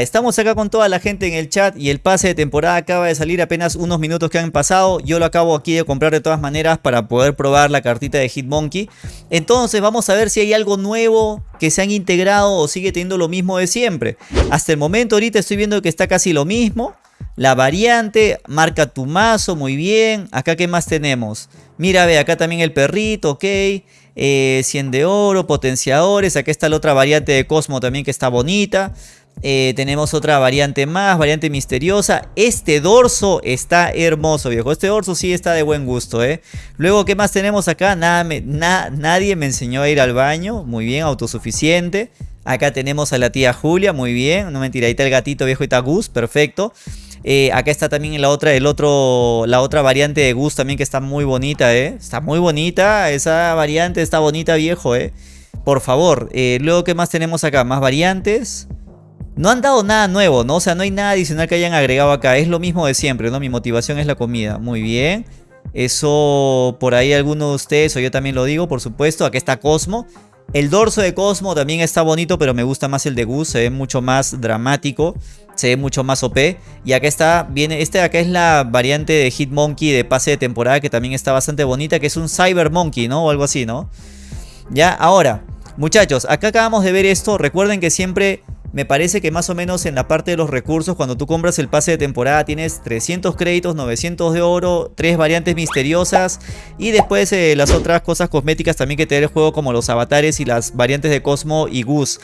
Estamos acá con toda la gente en el chat y el pase de temporada acaba de salir apenas unos minutos que han pasado. Yo lo acabo aquí de comprar de todas maneras para poder probar la cartita de Hitmonkey. Entonces vamos a ver si hay algo nuevo que se han integrado o sigue teniendo lo mismo de siempre. Hasta el momento ahorita estoy viendo que está casi lo mismo. La variante, marca tu mazo, muy bien. Acá qué más tenemos. Mira, ve, acá también el perrito, ok. 100 eh, de oro, potenciadores. Acá está la otra variante de Cosmo también que está bonita. Eh, tenemos otra variante más, variante misteriosa. Este dorso está hermoso, viejo. Este dorso sí está de buen gusto, ¿eh? Luego, ¿qué más tenemos acá? Nadie me enseñó a ir al baño. Muy bien, autosuficiente. Acá tenemos a la tía Julia, muy bien. No mentira, ahí está el gatito viejo y está Gus, perfecto. Eh, acá está también la otra, el otro, la otra variante de Gus también que está muy bonita, ¿eh? Está muy bonita, esa variante está bonita, viejo, ¿eh? Por favor, eh, luego, ¿qué más tenemos acá? Más variantes. No han dado nada nuevo, ¿no? O sea, no hay nada adicional que hayan agregado acá. Es lo mismo de siempre, ¿no? Mi motivación es la comida. Muy bien. Eso por ahí alguno de ustedes o yo también lo digo, por supuesto. Aquí está Cosmo. El dorso de Cosmo también está bonito, pero me gusta más el de Gus. Se ve mucho más dramático. Se ve mucho más OP. Y acá está, viene, este acá es la variante de Hitmonkey de pase de temporada que también está bastante bonita, que es un Cyber Monkey, ¿no? O algo así, ¿no? Ya, ahora, muchachos, acá acabamos de ver esto. Recuerden que siempre me parece que más o menos en la parte de los recursos, cuando tú compras el pase de temporada, tienes 300 créditos, 900 de oro, tres variantes misteriosas y después eh, las otras cosas cosméticas también que te da el juego como los avatares y las variantes de Cosmo y Gus.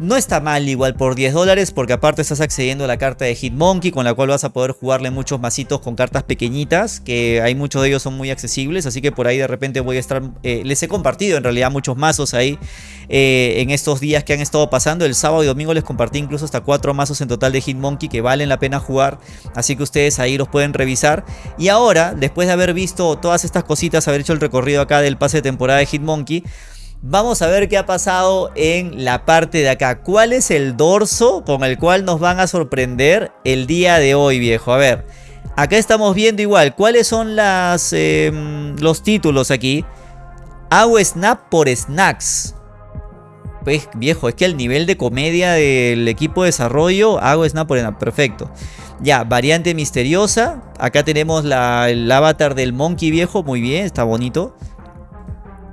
No está mal igual por 10 dólares porque aparte estás accediendo a la carta de Hitmonkey con la cual vas a poder jugarle muchos masitos con cartas pequeñitas que hay muchos de ellos son muy accesibles así que por ahí de repente voy a estar... Eh, les he compartido en realidad muchos mazos ahí eh, en estos días que han estado pasando. El sábado y domingo les compartí incluso hasta 4 mazos en total de Hitmonkey que valen la pena jugar así que ustedes ahí los pueden revisar. Y ahora después de haber visto todas estas cositas, haber hecho el recorrido acá del pase de temporada de Hitmonkey Vamos a ver qué ha pasado en la parte de acá. ¿Cuál es el dorso con el cual nos van a sorprender el día de hoy, viejo? A ver, acá estamos viendo igual. ¿Cuáles son las, em, los títulos aquí? Hago snap por snacks. Pues viejo, es que el nivel de comedia del equipo de desarrollo, hago snap por snap, perfecto. Ya, variante misteriosa. Acá tenemos la, el avatar del monkey viejo, muy bien, está bonito.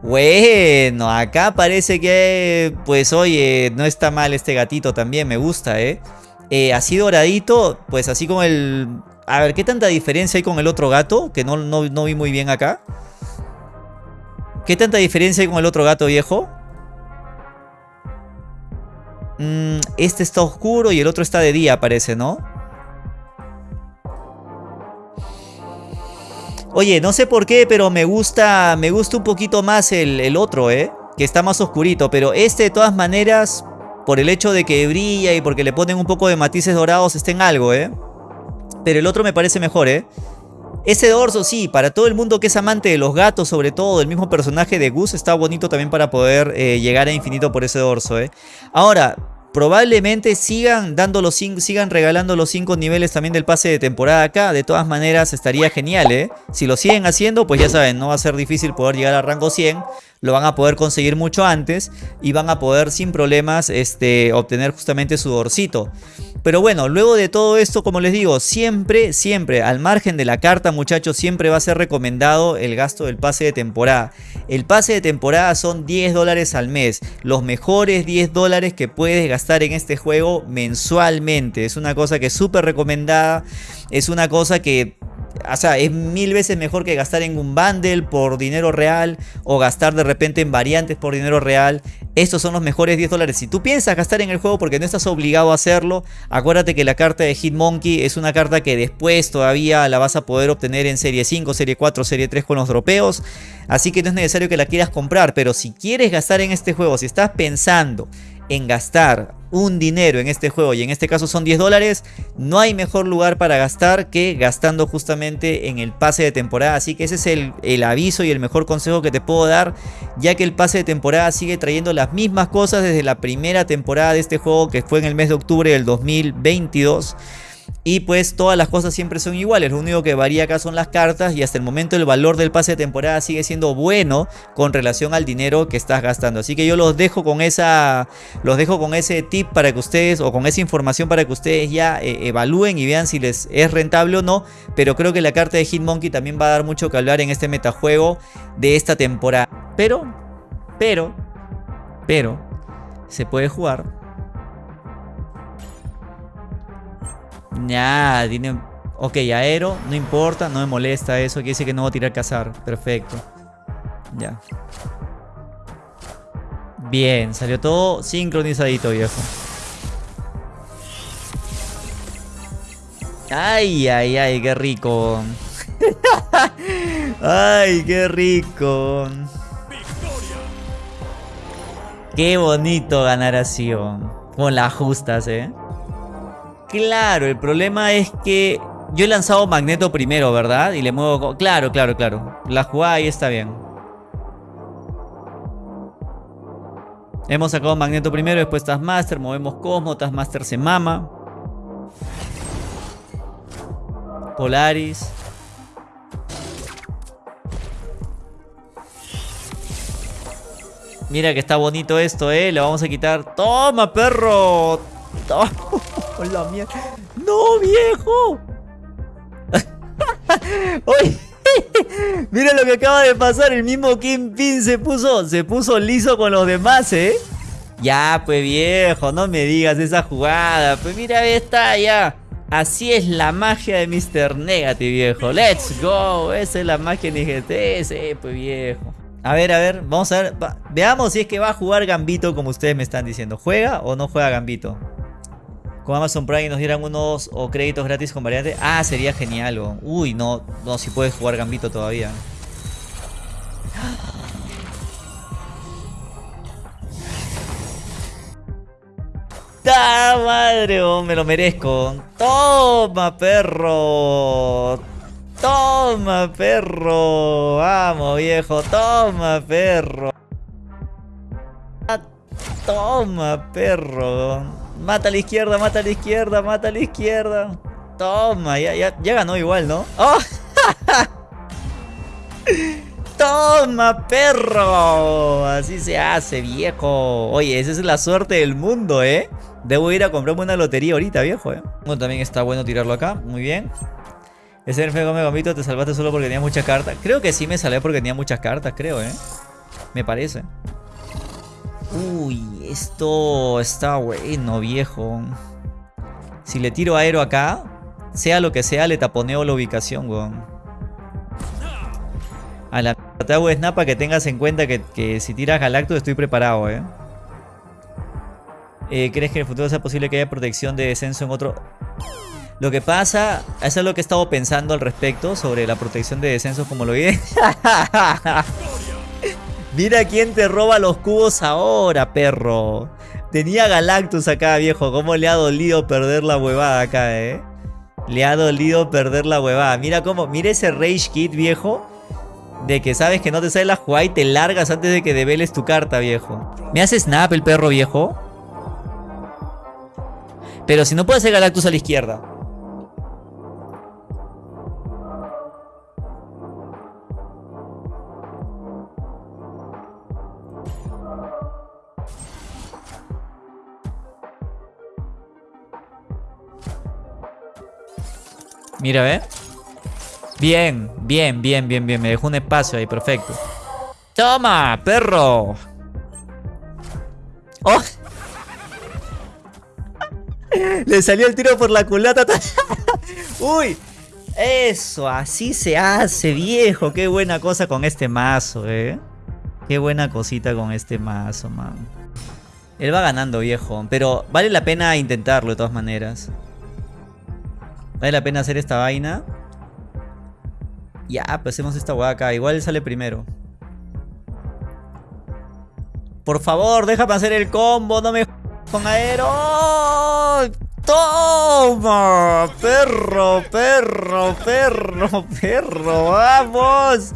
Bueno, acá parece que, pues oye, no está mal este gatito también, me gusta, ¿eh? ¿eh? así doradito, pues así como el... A ver, ¿qué tanta diferencia hay con el otro gato? Que no, no, vi muy bien acá. ¿Qué tanta diferencia hay con el otro gato viejo? Mm, este está oscuro y el otro está de día, parece, ¿no? Oye, no sé por qué, pero me gusta, me gusta un poquito más el, otro, ¿eh? Que está más oscurito, pero este de todas maneras, por el hecho de que brilla y porque le ponen un poco de matices dorados, está en algo, ¿eh? Pero el otro me parece mejor, ¿eh? Ese dorso, sí, para todo el mundo que es amante de los gatos, sobre todo del mismo personaje de Gus, está bonito también para poder eh, llegar a infinito por ese dorso, ¿eh? Ahora, Probablemente sigan dando los sigan regalando los 5 niveles también del pase de temporada acá. De todas maneras estaría genial, ¿eh? Si lo siguen haciendo, pues ya saben, no va a ser difícil poder llegar a rango 100 lo van a poder conseguir mucho antes y van a poder sin problemas este, obtener justamente su dorcito. Pero bueno, luego de todo esto, como les digo, siempre, siempre, al margen de la carta, muchachos, siempre va a ser recomendado el gasto del pase de temporada. El pase de temporada son 10 dólares al mes, los mejores 10 dólares que puedes gastar en este juego mensualmente. Es una cosa que es súper recomendada, es una cosa que o sea, es mil veces mejor que gastar en un bundle por dinero real o gastar de repente en variantes por dinero real. Estos son los mejores 10 dólares. Si tú piensas gastar en el juego porque no estás obligado a hacerlo, acuérdate que la carta de Hitmonkey es una carta que después todavía la vas a poder obtener en Serie 5, Serie 4, Serie 3 con los dropeos. Así que no es necesario que la quieras comprar, pero si quieres gastar en este juego, si estás pensando en gastar un dinero en este juego y en este caso son 10 dólares, no hay mejor lugar para gastar que gastando justamente en el pase de temporada. Así que ese es el, el, aviso y el mejor consejo que te puedo dar, ya que el pase de temporada sigue trayendo las mismas cosas desde la primera temporada de este juego que fue en el mes de octubre del 2022. Y pues todas las cosas siempre son iguales, lo único que varía acá son las cartas y hasta el momento el valor del pase de temporada sigue siendo bueno con relación al dinero que estás gastando. Así que yo los dejo con esa los dejo con ese tip para que ustedes o con esa información para que ustedes ya eh, evalúen y vean si les es rentable o no, pero creo que la carta de Hitmonkey también va a dar mucho que hablar en este metajuego de esta temporada. Pero pero pero se puede jugar Ya, tiene... Ok, aero, no importa, no me molesta eso. Quiere decir que no voy a tirar cazar. Perfecto. Ya. Bien, salió todo sincronizadito, viejo. Ay, ay, ay, qué rico. ay, qué rico. Qué bonito ganar así, con las justas, eh. Claro, el problema es que yo he lanzado Magneto primero, ¿verdad? Y le muevo... Claro, claro, claro. La jugada ahí está bien. Hemos sacado Magneto primero, después Taskmaster, movemos Cosmo, Taskmaster se mama. Polaris. Mira que está bonito esto, ¿eh? Le vamos a quitar... ¡Toma, perro! ¡Toma! ¡No, viejo! ¡Oye! Mira lo que acaba de pasar. El mismo Kingpin se puso, se puso liso con los demás, ¿eh? Ya, pues viejo, no me digas esa jugada. Pues mira, ahí está, ya. Así es la magia de Mr. Negative, viejo. Let's go. Esa es la magia de IGT. Sí, pues viejo. A ver, a ver, vamos a ver. veamos si es que va a jugar Gambito como ustedes me están diciendo. ¿Juega o no juega Gambito? Con Amazon Prime nos dieran unos créditos gratis con variantes. Ah, sería genial. Uy, no, no, si puedes jugar Gambito todavía. ¡Ta madre! Me lo merezco. ¡Toma, perro! ¡Toma, perro! ¡Vamos, viejo! ¡Toma, perro! ¡Toma, perro! Mata a la izquierda, mata a la izquierda, mata a la izquierda. Toma, ya, ya, ganó igual, ¿no? ¡Oh! ¡Toma, perro! Así se hace, viejo. Oye, esa es la suerte del mundo, ¿eh? Debo ir a comprarme una lotería ahorita, viejo, ¿eh? Bueno, también está bueno tirarlo acá. Muy bien. Ese feo me gomito, te salvaste solo porque tenía muchas cartas. Creo que sí me salvé porque tenía muchas cartas, creo, ¿eh? Me parece. Uy, esto está bueno, viejo. Si le tiro aero acá, sea lo que sea, le taponeo la ubicación, weón. A la te hago snap para que tengas en cuenta que, si tiras Galactus estoy preparado, eh. eh. ¿Crees que en el futuro sea posible que haya protección de descenso en otro...? Lo que pasa, eso es lo que he estado pensando al respecto sobre la protección de descenso como lo vi. Mira quién te roba los cubos ahora, perro. Tenía Galactus acá, viejo. ¿Cómo le ha dolido perder la huevada acá, eh? Le ha dolido perder la huevada. Mira cómo, mira ese Rage Kit, viejo. De que sabes que no te sale la jugada y te largas antes de que develes tu carta, viejo. ¿Me hace snap el perro, viejo? Pero si no puede hacer Galactus a la izquierda. Mira, ¿ve? Bien, bien, bien, bien, bien. Me dejó un espacio ahí, perfecto. ¡Toma, perro! ¡Oh! Le salió el tiro por la culata. ¡Uy! Eso, así se hace, viejo. Qué buena cosa con este mazo, eh. Qué buena cosita con este mazo, man. Él va ganando, viejo. Pero vale la pena intentarlo de todas maneras. Vale la pena hacer esta vaina. Ya, pues hacemos esta hueá acá. Igual sale primero. Por favor, déjame hacer el combo. No me con aero. ¡Toma! Perro, perro, perro, perro. ¡Vamos!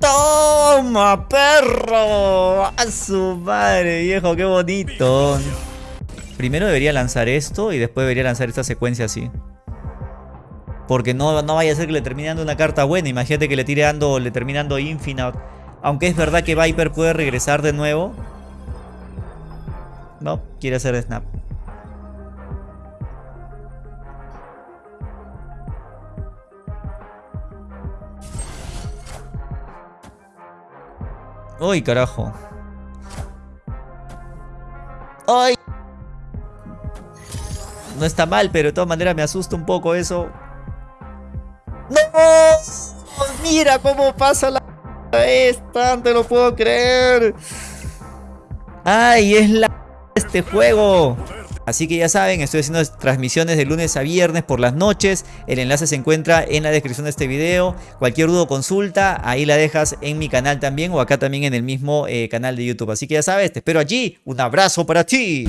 ¡Toma, perro! ¡A su madre, viejo! ¡Qué bonito! Primero debería lanzar esto y después debería lanzar esta secuencia así. Porque no, no vaya a ser que le termine dando una carta buena. Imagínate que le tire dando, le termine dando Infinite. Aunque es verdad que Viper puede regresar de nuevo. No, quiere hacer snap. ¡Uy, carajo! ¡Ay! No está mal, pero de todas maneras me asusta un poco eso. ¡No! ¡Mira cómo pasa la esta! ¡No te lo puedo creer! ¡Ay, es la este juego! Así que ya saben, estoy haciendo transmisiones de lunes a viernes por las noches. El enlace se encuentra en la descripción de este video. Cualquier duda o consulta, ahí la dejas en mi canal también o acá también en el mismo eh, canal de YouTube. Así que ya sabes, te espero allí. Un abrazo para ti.